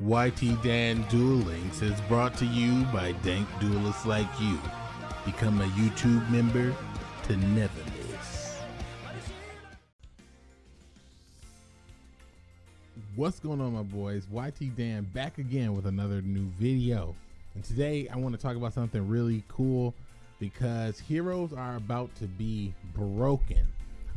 YT Dan Duel Links is brought to you by dank duelists like you. Become a YouTube member to never miss. What's going on, my boys? YT Dan back again with another new video. And today I want to talk about something really cool because heroes are about to be broken.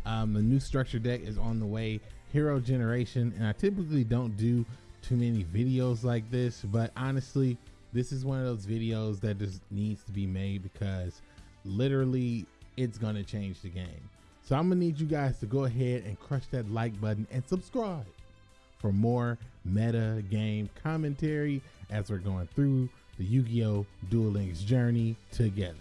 Um, the new structure deck is on the way, Hero Generation, and I typically don't do too many videos like this, but honestly, this is one of those videos that just needs to be made because literally it's gonna change the game. So I'm gonna need you guys to go ahead and crush that like button and subscribe for more meta game commentary as we're going through the Yu-Gi-Oh! Duel Links journey together.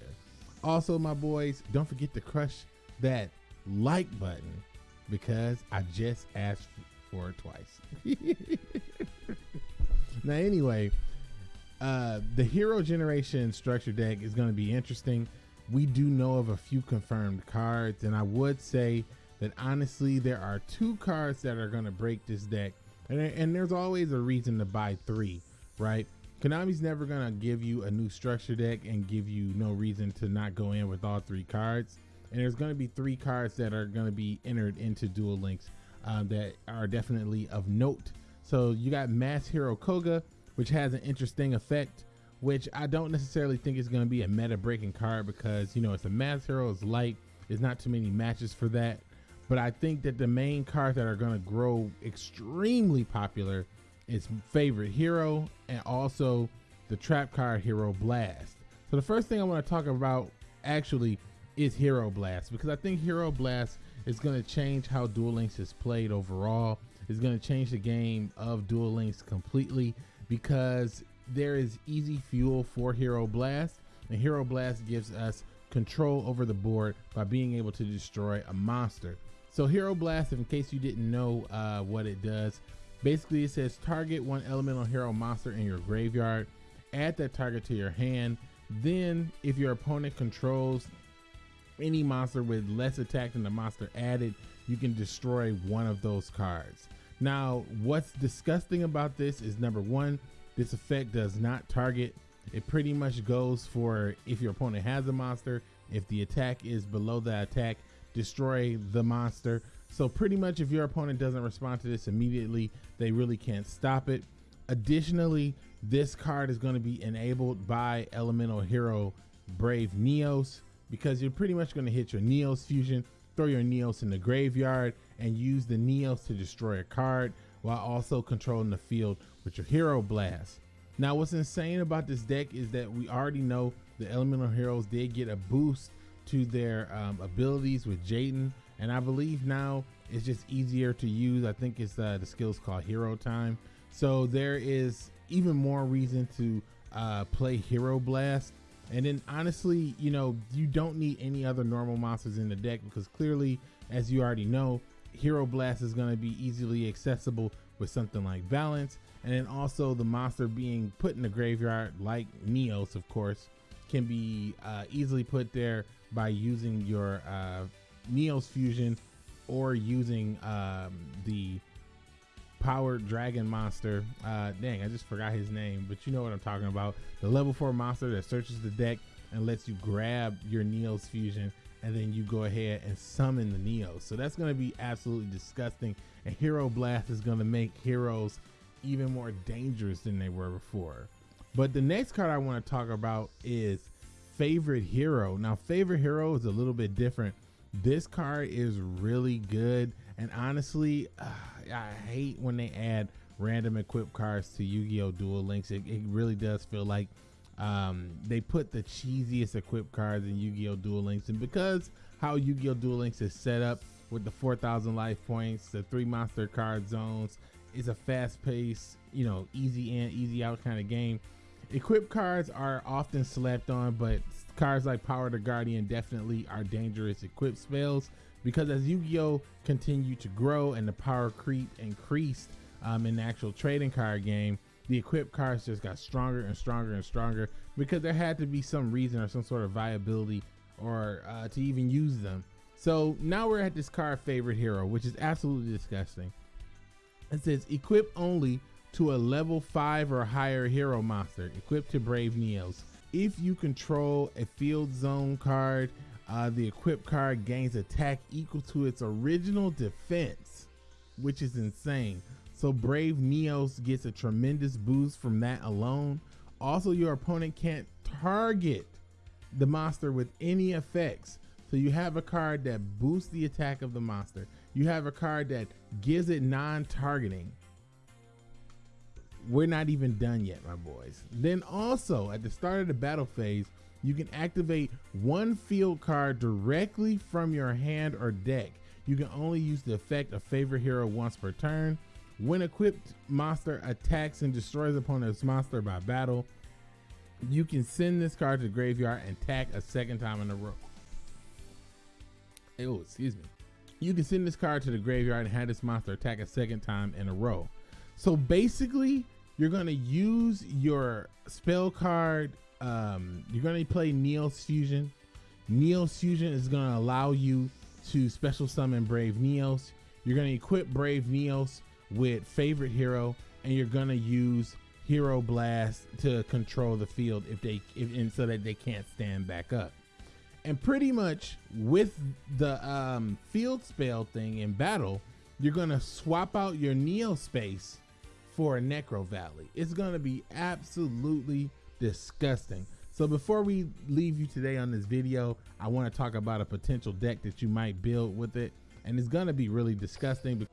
Also, my boys, don't forget to crush that like button because I just asked for it twice. now, anyway, uh, the Hero Generation structure deck is going to be interesting. We do know of a few confirmed cards, and I would say that honestly, there are two cards that are going to break this deck, and, and there's always a reason to buy three, right? Konami's never going to give you a new structure deck and give you no reason to not go in with all three cards. And there's going to be three cards that are going to be entered into Duel Links um, that are definitely of note. So you got Mass Hero Koga, which has an interesting effect, which I don't necessarily think is going to be a meta breaking card because, you know, it's a Mass Hero, it's light, there's not too many matches for that. But I think that the main cards that are going to grow extremely popular is favorite hero and also the trap card hero blast. So the first thing I want to talk about actually is hero blast because I think hero blast is going to change how Duel Links is played overall. It's going to change the game of Duel Links completely because there is easy fuel for Hero Blast, and Hero Blast gives us control over the board by being able to destroy a monster. So Hero Blast, in case you didn't know uh, what it does, basically it says target one elemental hero monster in your graveyard, add that target to your hand. Then, if your opponent controls any monster with less attack than the monster added, you can destroy one of those cards. Now, what's disgusting about this is number one, this effect does not target. It pretty much goes for if your opponent has a monster, if the attack is below the attack, destroy the monster. So pretty much if your opponent doesn't respond to this immediately, they really can't stop it. Additionally, this card is going to be enabled by Elemental Hero Brave Neos because you're pretty much going to hit your Neos fusion, throw your Neos in the graveyard, and use the Neos to destroy a card while also controlling the field with your Hero Blast. Now, what's insane about this deck is that we already know the Elemental Heroes did get a boost to their um, abilities with Jaden, and I believe now it's just easier to use. I think it's uh, the skills called Hero Time. So there is even more reason to uh, play Hero Blast and then honestly, you know, you don't need any other normal monsters in the deck because clearly, as you already know, Hero Blast is going to be easily accessible with something like Balance. And then also the monster being put in the graveyard, like Neos, of course, can be uh, easily put there by using your uh, Neos fusion or using um, the powered dragon monster. Uh, dang, I just forgot his name, but you know what I'm talking about. The level four monster that searches the deck and lets you grab your Neos fusion and then you go ahead and summon the Neo. So that's going to be absolutely disgusting. And Hero Blast is going to make heroes even more dangerous than they were before. But the next card I want to talk about is Favorite Hero. Now, Favorite Hero is a little bit different. This card is really good. And honestly, uh, I hate when they add random equip cards to Yu-Gi-Oh! Duel Links. It, it really does feel like um, they put the cheesiest equipped cards in Yu-Gi-Oh! Duel Links, and because how Yu-Gi-Oh! Duel Links is set up with the 4,000 life points, the three monster card zones, it's a fast-paced, you know, easy in, easy out kind of game. Equipped cards are often slept on, but cards like Power the Guardian definitely are dangerous equipped spells because as Yu-Gi-Oh continued to grow and the power creep increased um, in the actual trading card game, the equipped cards just got stronger and stronger and stronger because there had to be some reason or some sort of viability or uh, to even use them. So now we're at this card favorite hero, which is absolutely disgusting. It says equip only to a level 5 or higher hero monster equipped to Brave Neos. If you control a field zone card, uh, the equipped card gains attack equal to its original defense, which is insane. So Brave Neos gets a tremendous boost from that alone. Also, your opponent can't target the monster with any effects. So you have a card that boosts the attack of the monster. You have a card that gives it non-targeting. We're not even done yet, my boys. Then also at the start of the battle phase, you can activate one field card directly from your hand or deck. You can only use the effect of favorite hero once per turn. When equipped monster attacks and destroys opponent's monster by battle, you can send this card to the graveyard and attack a second time in a row. Oh, excuse me. You can send this card to the graveyard and have this monster attack a second time in a row. So basically, you're going to use your spell card. Um, you're going to play Neos Fusion. Neos Fusion is going to allow you to special summon Brave Neos. You're going to equip Brave Neos with favorite hero, and you're to use Hero Blast to control the field if they if, and so that they can't stand back up. And pretty much with the um, field spell thing in battle, you're gonna swap out your Neo space for a Necro Valley. It's gonna be absolutely disgusting. So before we leave you today on this video, I want to talk about a potential deck that you might build with it. And it's gonna be really disgusting.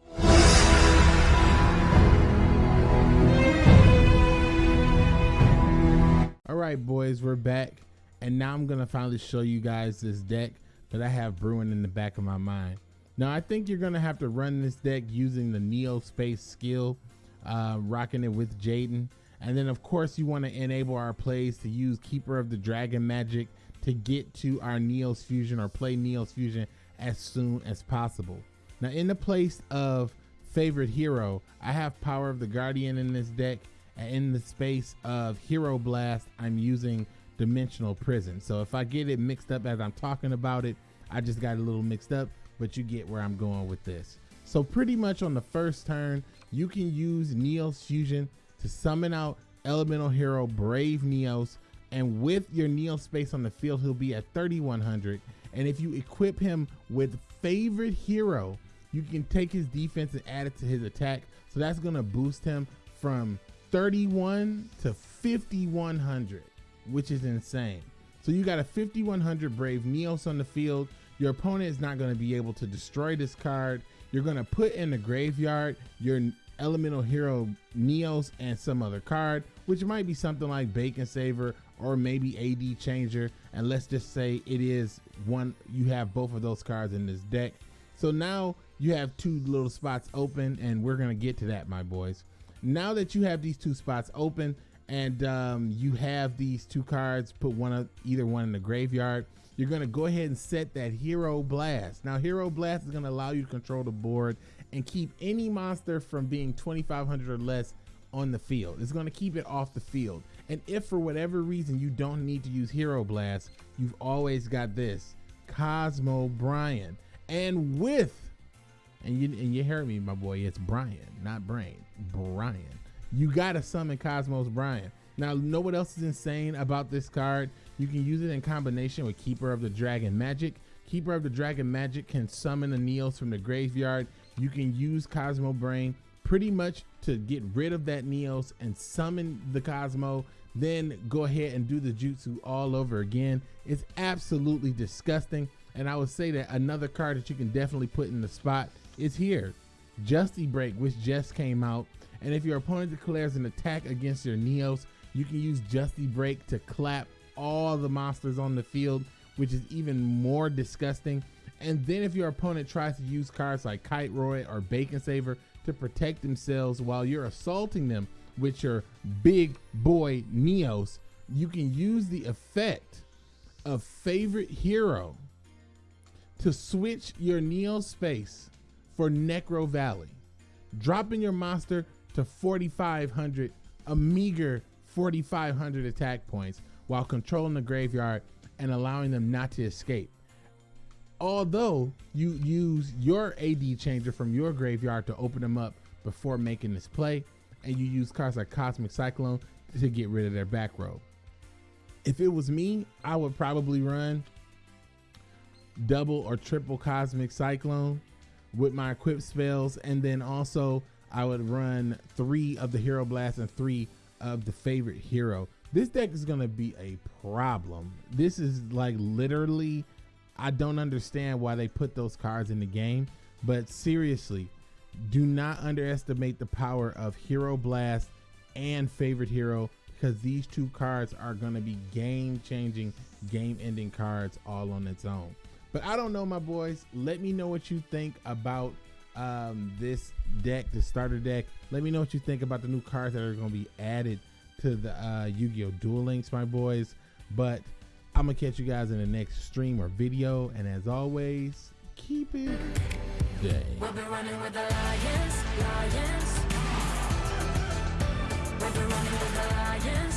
Right, boys, we're back. And now I'm going to finally show you guys this deck that I have brewing in the back of my mind. Now, I think you're going to have to run this deck using the Neo Space skill, uh, rocking it with Jaden. And then, of course, you want to enable our plays to use Keeper of the Dragon Magic to get to our Neos Fusion or play Neos Fusion as soon as possible. Now, in the place of favorite hero, I have Power of the Guardian in this deck. In the space of Hero Blast, I'm using dimensional prison. So if I get it mixed up as I'm talking about it, I just got a little mixed up, but you get where I'm going with this. So pretty much on the first turn, you can use Neos Fusion to summon out elemental hero Brave Neos. And with your Neo space on the field, he'll be at 3100. And if you equip him with favorite hero, you can take his defense and add it to his attack. So that's gonna boost him from 31 to 5100 which is insane. So you got a 5100 Brave Neos on the field. Your opponent is not going to be able to destroy this card. You're going to put in the graveyard your elemental hero Neos and some other card, which might be something like Bacon Saver or maybe AD Changer. And let's just say it is one, you have both of those cards in this deck. So now you have two little spots open, and we're going to get to that, my boys. Now that you have these two spots open, and um, you have these two cards, put one of either one in the graveyard. You're gonna go ahead and set that Hero Blast. Now, Hero Blast is gonna allow you to control the board and keep any monster from being 2,500 or less on the field. It's gonna keep it off the field. And if for whatever reason you don't need to use Hero Blast, you've always got this Cosmo Brian. And with, and you, and you heard me, my boy, it's Brian, not Brain, Brian you gotta summon Cosmos Brian. Now, know what else is insane about this card? You can use it in combination with Keeper of the Dragon Magic. Keeper of the Dragon Magic can summon the Neos from the graveyard. You can use Cosmo Brain pretty much to get rid of that Neos and summon the Cosmo, then go ahead and do the Jutsu all over again. It's absolutely disgusting. And I would say that another card that you can definitely put in the spot is here. Justi-Break, which just came out. And if your opponent declares an attack against your Neos, you can use Justi-Break to clap all the monsters on the field, which is even more disgusting. And then if your opponent tries to use cards like Kite Roy or Bacon Saver to protect themselves while you're assaulting them with your big boy Neos, you can use the effect of favorite hero to switch your Neo space for Necro Valley, dropping your monster to 4,500, a meager 4,500 attack points while controlling the graveyard and allowing them not to escape. Although you use your AD changer from your graveyard to open them up before making this play, and you use cards like Cosmic Cyclone to get rid of their back row. If it was me, I would probably run double or triple Cosmic Cyclone with my equipped spells, and then also I would run three of the Hero Blast and three of the favorite hero. This deck is gonna be a problem. This is like literally, I don't understand why they put those cards in the game, but seriously, do not underestimate the power of Hero Blast and favorite hero because these two cards are going to be game changing, game ending cards all on its own. But I don't know, my boys. Let me know what you think about um, this deck, the starter deck. Let me know what you think about the new cards that are going to be added to the uh, Yu-Gi-Oh! Duel Links, my boys. But I'm gonna catch you guys in the next stream or video. And as always, keep it day. We'll be running with the lions, lions. We'll be running with the lions.